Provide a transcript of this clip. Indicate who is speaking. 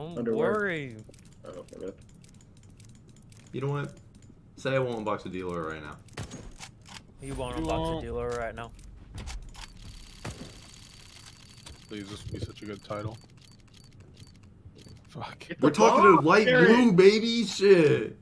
Speaker 1: Don't
Speaker 2: Underwear.
Speaker 1: worry.
Speaker 2: Oh.
Speaker 3: You know what? Say I won't unbox a dealer right now.
Speaker 1: You won't
Speaker 4: You
Speaker 1: unbox
Speaker 4: won't.
Speaker 1: a dealer right now.
Speaker 4: Please, this would be such a good title. Fuck.
Speaker 3: We're talking to light blue, baby. Shit.